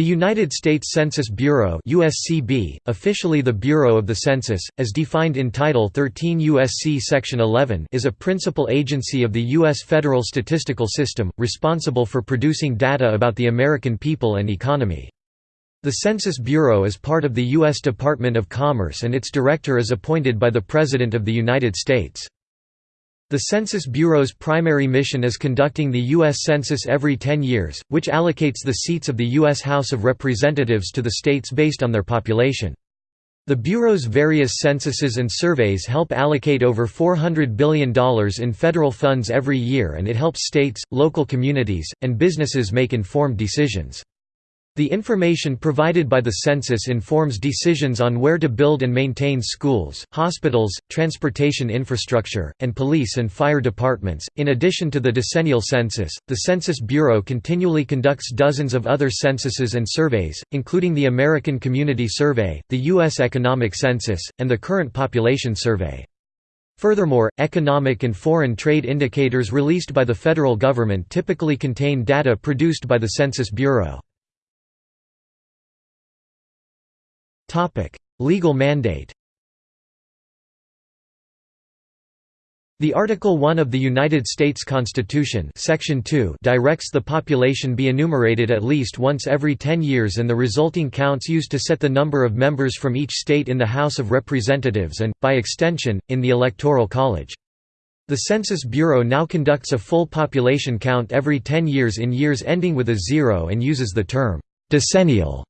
The United States Census Bureau USCB, officially the Bureau of the Census, as defined in Title 13 USC Section 11 is a principal agency of the U.S. federal statistical system, responsible for producing data about the American people and economy. The Census Bureau is part of the U.S. Department of Commerce and its director is appointed by the President of the United States. The Census Bureau's primary mission is conducting the U.S. Census every 10 years, which allocates the seats of the U.S. House of Representatives to the states based on their population. The Bureau's various censuses and surveys help allocate over $400 billion in federal funds every year and it helps states, local communities, and businesses make informed decisions. The information provided by the census informs decisions on where to build and maintain schools, hospitals, transportation infrastructure, and police and fire departments. In addition to the decennial census, the Census Bureau continually conducts dozens of other censuses and surveys, including the American Community Survey, the U.S. Economic Census, and the Current Population Survey. Furthermore, economic and foreign trade indicators released by the federal government typically contain data produced by the Census Bureau. Legal mandate The Article 1 of the United States Constitution Section 2 directs the population be enumerated at least once every 10 years and the resulting counts used to set the number of members from each state in the House of Representatives and, by extension, in the Electoral College. The Census Bureau now conducts a full population count every 10 years in years ending with a zero and uses the term, "'decennial'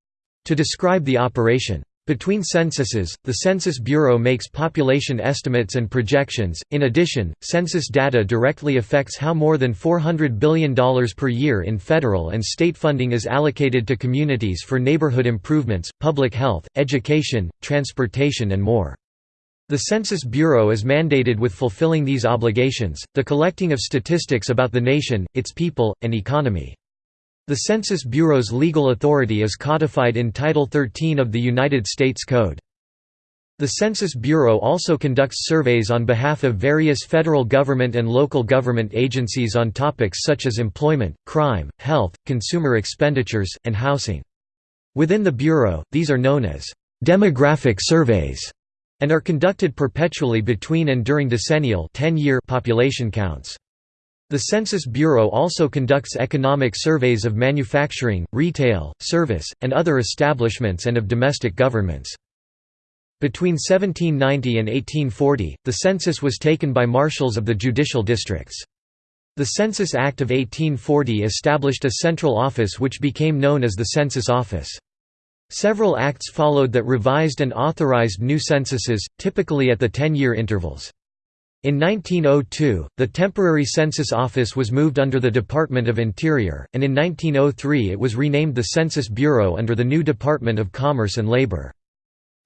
to describe the operation. Between censuses, the Census Bureau makes population estimates and projections. In addition, census data directly affects how more than $400 billion per year in federal and state funding is allocated to communities for neighborhood improvements, public health, education, transportation, and more. The Census Bureau is mandated with fulfilling these obligations, the collecting of statistics about the nation, its people, and economy. The Census Bureau's legal authority is codified in Title 13 of the United States Code. The Census Bureau also conducts surveys on behalf of various federal government and local government agencies on topics such as employment, crime, health, consumer expenditures, and housing. Within the Bureau, these are known as demographic surveys and are conducted perpetually between and during decennial 10-year population counts. The Census Bureau also conducts economic surveys of manufacturing, retail, service, and other establishments and of domestic governments. Between 1790 and 1840, the census was taken by marshals of the judicial districts. The Census Act of 1840 established a central office which became known as the Census Office. Several acts followed that revised and authorized new censuses, typically at the 10-year intervals. In 1902, the temporary census office was moved under the Department of Interior, and in 1903 it was renamed the Census Bureau under the new Department of Commerce and Labor.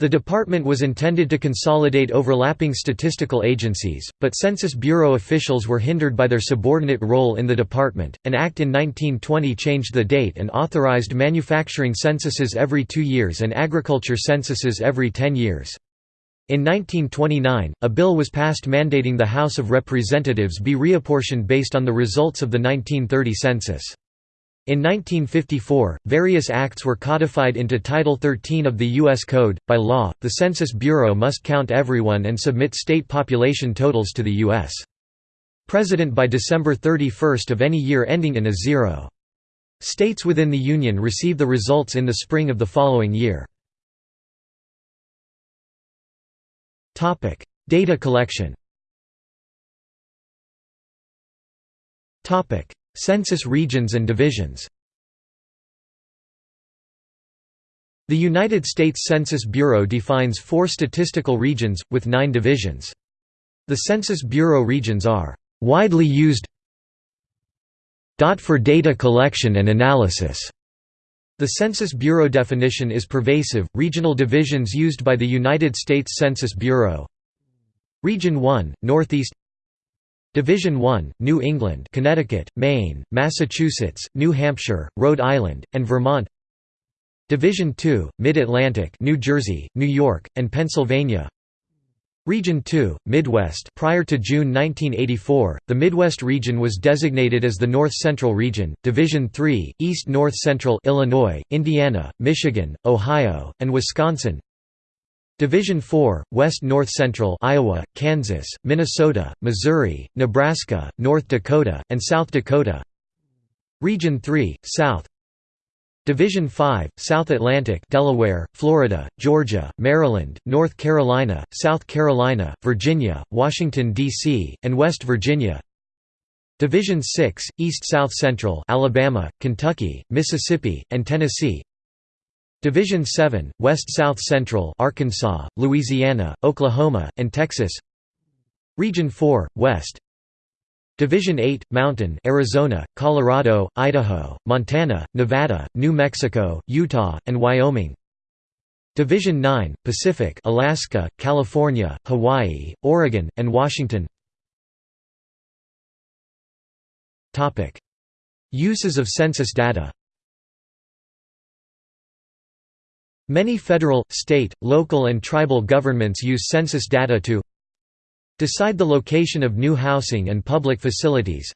The department was intended to consolidate overlapping statistical agencies, but Census Bureau officials were hindered by their subordinate role in the department. An act in 1920 changed the date and authorized manufacturing censuses every two years and agriculture censuses every ten years. In 1929, a bill was passed mandating the House of Representatives be reapportioned based on the results of the 1930 census. In 1954, various acts were codified into Title 13 of the U.S. Code. By law, the Census Bureau must count everyone and submit state population totals to the U.S. President by December 31 of any year ending in a zero. States within the Union receive the results in the spring of the following year. Topic: Data collection. Topic: Census regions and divisions. The United States Census Bureau defines four statistical regions, with nine divisions. The Census Bureau regions are widely used for data collection and analysis. The Census Bureau definition is pervasive. Regional divisions used by the United States Census Bureau. Region 1, Northeast. Division 1, New England, Connecticut, Maine, Massachusetts, New Hampshire, Rhode Island, and Vermont. Division 2, Mid-Atlantic, New Jersey, New York, and Pennsylvania. Region 2, Midwest. Prior to June 1984, the Midwest region was designated as the North Central Region, Division 3, East North Central Illinois, Indiana, Michigan, Ohio, and Wisconsin. Division 4, West North Central Iowa, Kansas, Minnesota, Missouri, Nebraska, North Dakota, and South Dakota. Region 3, South Division 5, South Atlantic Delaware, Florida, Georgia, Maryland, North Carolina, South Carolina, Virginia, Washington, D.C., and West Virginia Division 6, East-South Central Alabama, Kentucky, Mississippi, and Tennessee Division 7, West-South Central Arkansas, Louisiana, Oklahoma, and Texas Region 4, West Division 8, Mountain Arizona, Colorado, Idaho, Montana, Nevada, New Mexico, Utah, and Wyoming. Division 9, Pacific Alaska, California, Hawaii, Oregon, and Washington. Uses of census data. Many federal, state, local and tribal governments use census data to Decide the location of new housing and public facilities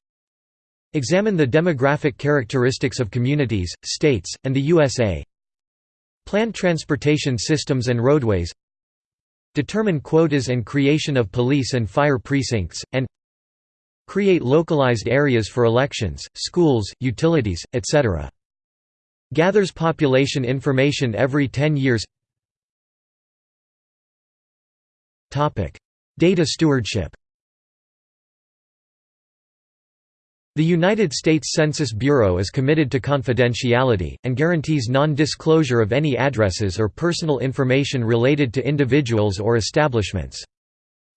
Examine the demographic characteristics of communities, states, and the USA Plan transportation systems and roadways Determine quotas and creation of police and fire precincts, and Create localized areas for elections, schools, utilities, etc. Gathers population information every 10 years Data stewardship The United States Census Bureau is committed to confidentiality, and guarantees non-disclosure of any addresses or personal information related to individuals or establishments.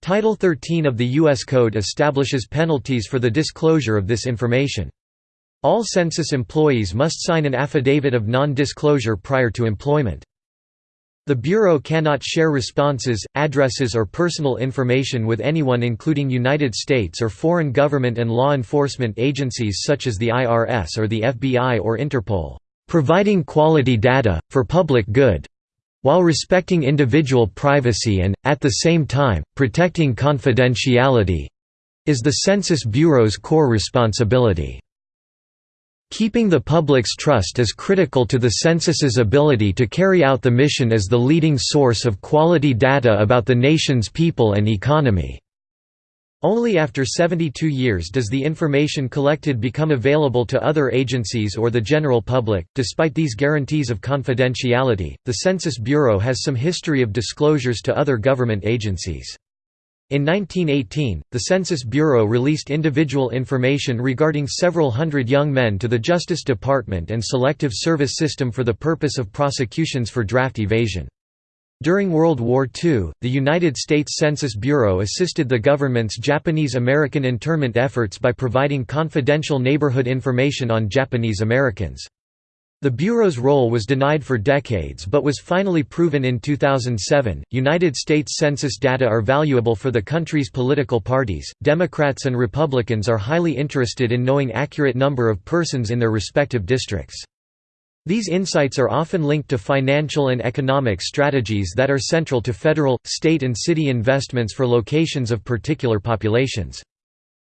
Title 13 of the U.S. Code establishes penalties for the disclosure of this information. All census employees must sign an affidavit of non-disclosure prior to employment. The Bureau cannot share responses, addresses or personal information with anyone including United States or foreign government and law enforcement agencies such as the IRS or the FBI or Interpol, providing quality data, for public good, while respecting individual privacy and, at the same time, protecting confidentiality is the Census Bureau's core responsibility. Keeping the public's trust is critical to the census's ability to carry out the mission as the leading source of quality data about the nation's people and economy. Only after 72 years does the information collected become available to other agencies or the general public. Despite these guarantees of confidentiality, the Census Bureau has some history of disclosures to other government agencies. In 1918, the Census Bureau released individual information regarding several hundred young men to the Justice Department and Selective Service System for the purpose of prosecutions for draft evasion. During World War II, the United States Census Bureau assisted the government's Japanese-American internment efforts by providing confidential neighborhood information on Japanese Americans. The Bureau's role was denied for decades but was finally proven in 2007. United States Census data are valuable for the country's political parties. Democrats and Republicans are highly interested in knowing accurate number of persons in their respective districts. These insights are often linked to financial and economic strategies that are central to federal, state and city investments for locations of particular populations.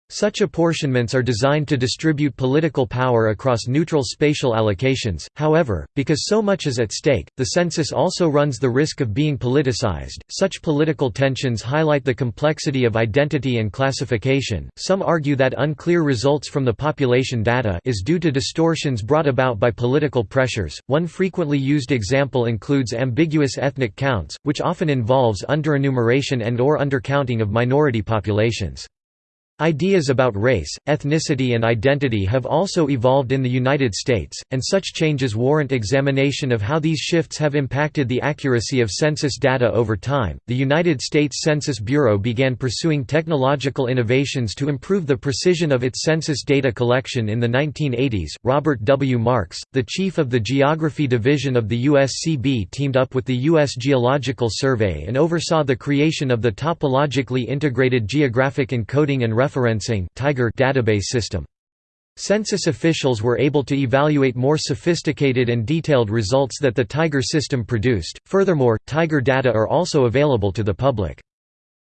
Such apportionments are designed to distribute political power across neutral spatial allocations, however, because so much is at stake, the census also runs the risk of being politicized. Such political tensions highlight the complexity of identity and classification. Some argue that unclear results from the population data is due to distortions brought about by political pressures. One frequently used example includes ambiguous ethnic counts, which often involves underenumeration and or undercounting of minority populations. Ideas about race, ethnicity and identity have also evolved in the United States, and such changes warrant examination of how these shifts have impacted the accuracy of census data over time. The United States Census Bureau began pursuing technological innovations to improve the precision of its census data collection in the 1980s. Robert W. Marx, the chief of the Geography Division of the USCB, teamed up with the U.S. Geological Survey and oversaw the creation of the Topologically Integrated Geographic Encoding and Referencing Tiger database system. Census officials were able to evaluate more sophisticated and detailed results that the Tiger system produced. Furthermore, Tiger data are also available to the public.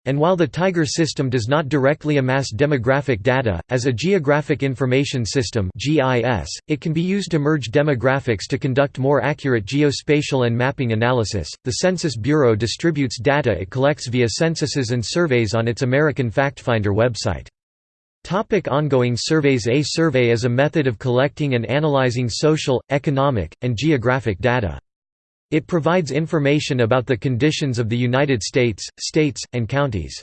And while the Tiger system does not directly amass demographic data, as a Geographic Information System it can be used to merge demographics to conduct more accurate geospatial and mapping analysis. The Census Bureau distributes data it collects via censuses and surveys on its American FactFinder website. Topic ongoing surveys A survey is a method of collecting and analyzing social, economic, and geographic data. It provides information about the conditions of the United States, states, and counties.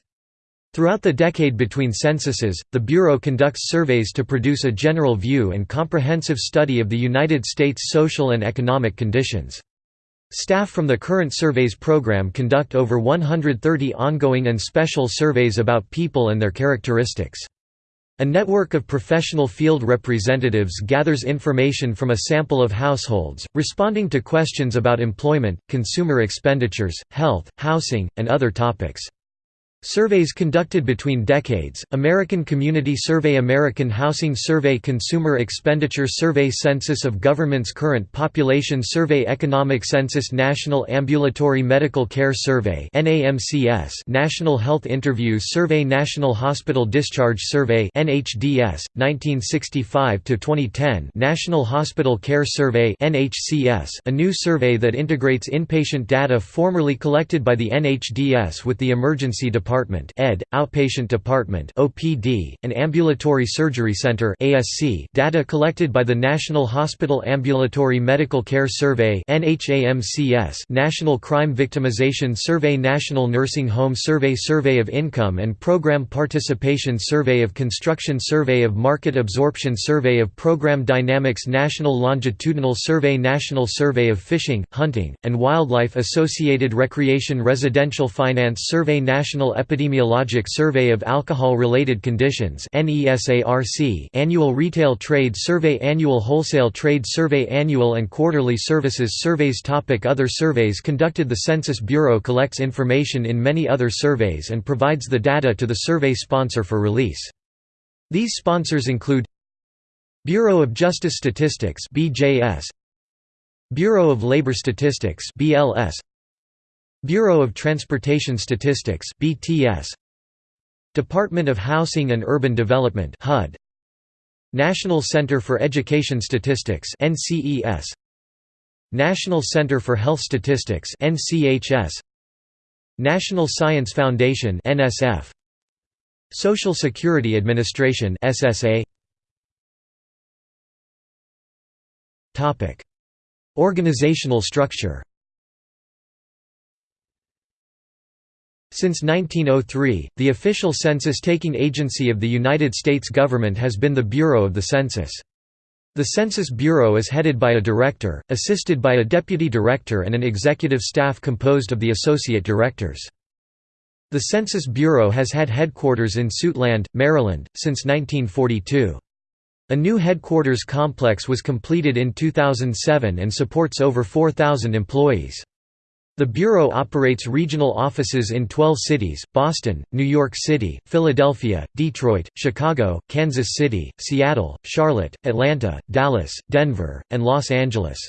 Throughout the decade between censuses, the Bureau conducts surveys to produce a general view and comprehensive study of the United States' social and economic conditions. Staff from the current surveys program conduct over 130 ongoing and special surveys about people and their characteristics. A network of professional field representatives gathers information from a sample of households, responding to questions about employment, consumer expenditures, health, housing, and other topics. Surveys conducted between decades, American Community Survey American Housing Survey Consumer Expenditure Survey Census of Government's Current Population Survey Economic Census National Ambulatory Medical Care Survey National Health Interviews Survey National Hospital Discharge Survey NHDS, 1965–2010 National Hospital Care Survey a new survey that integrates inpatient data formerly collected by the NHDS with the Emergency Department Department (ED), Outpatient Department (OPD), and Ambulatory Surgery Center (ASC). Data collected by the National Hospital Ambulatory Medical Care Survey National Crime Victimization Survey, National Nursing Home Survey, Survey of Income and Program Participation Survey of Construction, Survey of Market Absorption, Survey of Program Dynamics, National Longitudinal Survey, National Survey of Fishing, Hunting, and Wildlife Associated Recreation Residential Finance Survey, National Epidemiologic Survey of Alcohol-Related Conditions Annual Retail Trade Survey Annual Wholesale Trade Survey Annual and Quarterly Services Surveys topic Other surveys conducted The Census Bureau collects information in many other surveys and provides the data to the survey sponsor for release. These sponsors include Bureau of Justice Statistics BJS Bureau of Labor Statistics BLS Bureau of Transportation Statistics BTS Department of Housing and Urban Development HUD National Center for Education Statistics NCES National Center for Health Statistics NCHS National Science Foundation NSF Social Security Administration SSA Topic Organizational structure Since 1903, the official census-taking agency of the United States government has been the Bureau of the Census. The Census Bureau is headed by a director, assisted by a deputy director and an executive staff composed of the associate directors. The Census Bureau has had headquarters in Suitland, Maryland, since 1942. A new headquarters complex was completed in 2007 and supports over 4,000 employees. The Bureau operates regional offices in 12 cities, Boston, New York City, Philadelphia, Detroit, Chicago, Kansas City, Seattle, Charlotte, Atlanta, Dallas, Denver, and Los Angeles.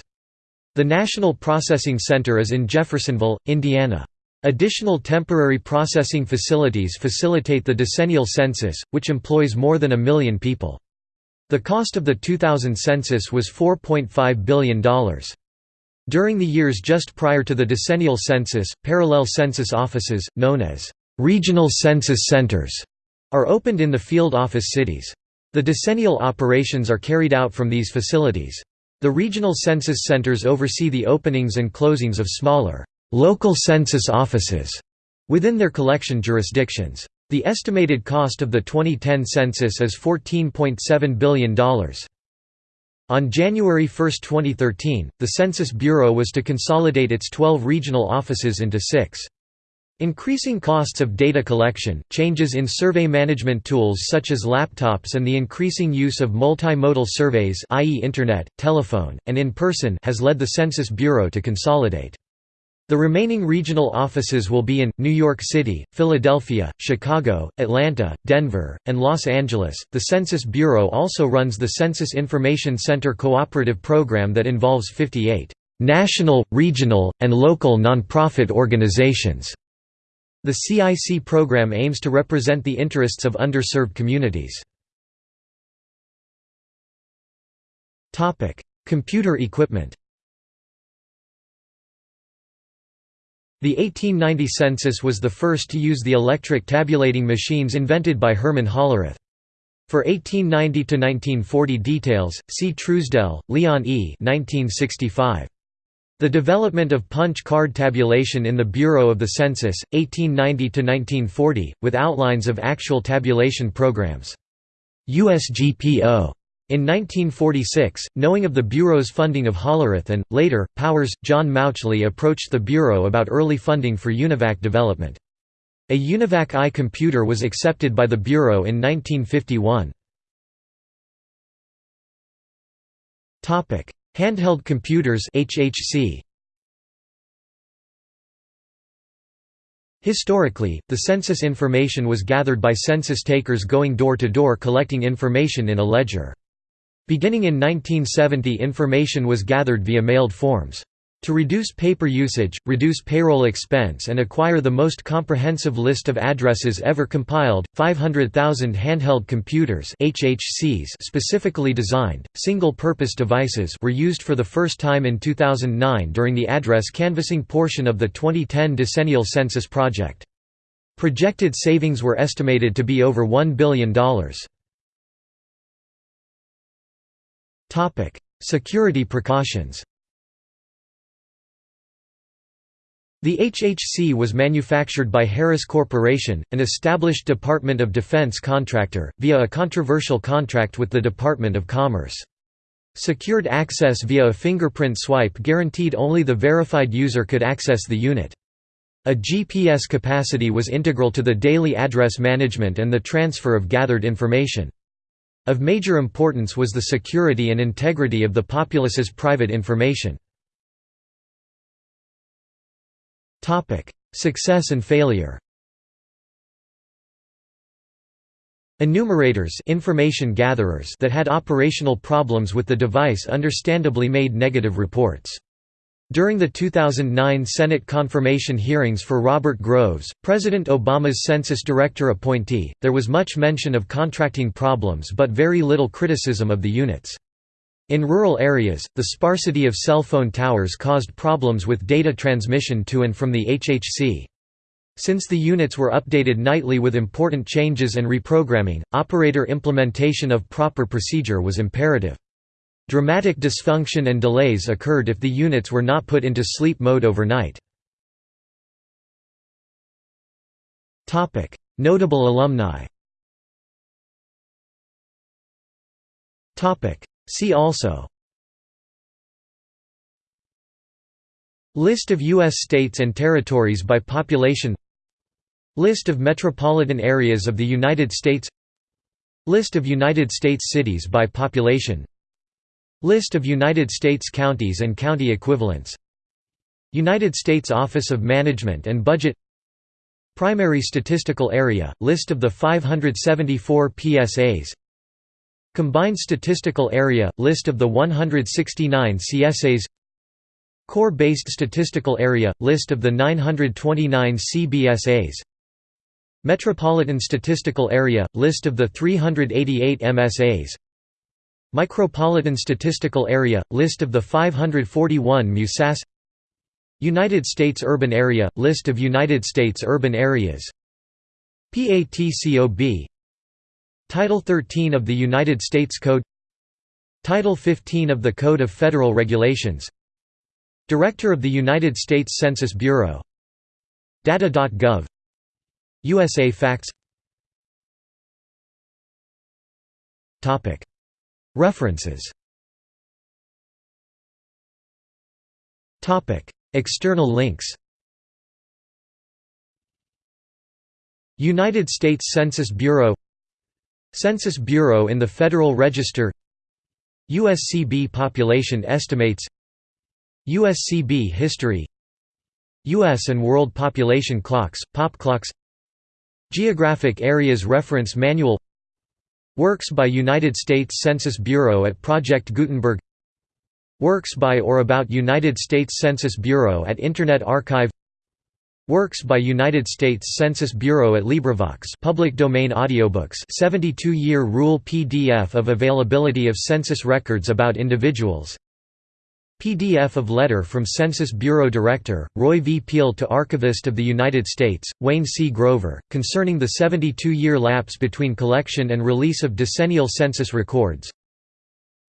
The National Processing Center is in Jeffersonville, Indiana. Additional temporary processing facilities facilitate the decennial census, which employs more than a million people. The cost of the 2000 census was $4.5 billion. During the years just prior to the decennial census, parallel census offices, known as regional census centers, are opened in the field office cities. The decennial operations are carried out from these facilities. The regional census centers oversee the openings and closings of smaller, local census offices within their collection jurisdictions. The estimated cost of the 2010 census is $14.7 billion. On January 1, 2013, the Census Bureau was to consolidate its 12 regional offices into six. Increasing costs of data collection, changes in survey management tools such as laptops and the increasing use of multimodal surveys i.e. internet, telephone, and in-person has led the Census Bureau to consolidate. The remaining regional offices will be in New York City, Philadelphia, Chicago, Atlanta, Denver, and Los Angeles. The Census Bureau also runs the Census Information Center cooperative program that involves 58 national, regional, and local nonprofit organizations. The CIC program aims to represent the interests of underserved communities. Computer equipment The 1890 census was the first to use the electric tabulating machines invented by Herman Hollerith. For 1890–1940 details, see Truesdell, Leon E. 1965. The development of punch card tabulation in the Bureau of the Census, 1890–1940, with outlines of actual tabulation programs. USGPO. In 1946, knowing of the Bureau's funding of Hollerith and, later, Powers, John Mauchly approached the Bureau about early funding for UNIVAC development. A UNIVAC I computer was accepted by the Bureau in 1951. Handheld computers HHC. Historically, the census information was gathered by census takers going door to door collecting information in a ledger. Beginning in 1970 information was gathered via mailed forms. To reduce paper usage, reduce payroll expense and acquire the most comprehensive list of addresses ever compiled, 500,000 handheld computers HHCs specifically designed, single-purpose devices were used for the first time in 2009 during the address canvassing portion of the 2010 decennial census project. Projected savings were estimated to be over $1 billion. Security precautions The HHC was manufactured by Harris Corporation, an established Department of Defense contractor, via a controversial contract with the Department of Commerce. Secured access via a fingerprint swipe guaranteed only the verified user could access the unit. A GPS capacity was integral to the daily address management and the transfer of gathered information. Of major importance was the security and integrity of the populace's private information. Success and failure Enumerators information gatherers that had operational problems with the device understandably made negative reports. During the 2009 Senate confirmation hearings for Robert Groves, President Obama's Census Director appointee, there was much mention of contracting problems but very little criticism of the units. In rural areas, the sparsity of cell phone towers caused problems with data transmission to and from the HHC. Since the units were updated nightly with important changes and reprogramming, operator implementation of proper procedure was imperative. Dramatic dysfunction and delays occurred if the units were not put into sleep mode overnight. Notable alumni See also List of U.S. states and territories by population List of metropolitan areas of the United States List of United States cities by population List of United States counties and county equivalents. United States Office of Management and Budget. Primary Statistical Area – List of the 574 PSAs Combined Statistical Area – List of the 169 CSAs Core-Based Statistical Area – List of the 929 CBSAs Metropolitan Statistical Area – List of the 388 MSAs Micropolitan Statistical Area – List of the 541 MUSAS United States Urban Area – List of United States urban areas PATCOB Title 13 of the United States Code Title 15 of the Code of Federal Regulations Director of the United States Census Bureau Data.gov USA Facts References. External links. United States Census Bureau. Census Bureau in the Federal Register. USCB Population Estimates. USCB History. U.S. and World Population Clocks, Pop Clocks. Geographic Areas Reference Manual Works by United States Census Bureau at Project Gutenberg. Works by or about United States Census Bureau at Internet Archive. Works by United States Census Bureau at LibriVox public domain audiobooks 72-year rule PDF of availability of census records about individuals PDF of letter from Census Bureau Director, Roy V. Peel to Archivist of the United States, Wayne C. Grover, concerning the 72-year lapse between collection and release of decennial census records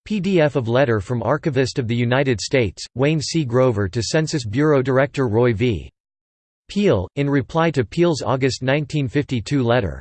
PDF of letter from Archivist of the United States, Wayne C. Grover to Census Bureau Director Roy V. Peel, in reply to Peel's August 1952 letter.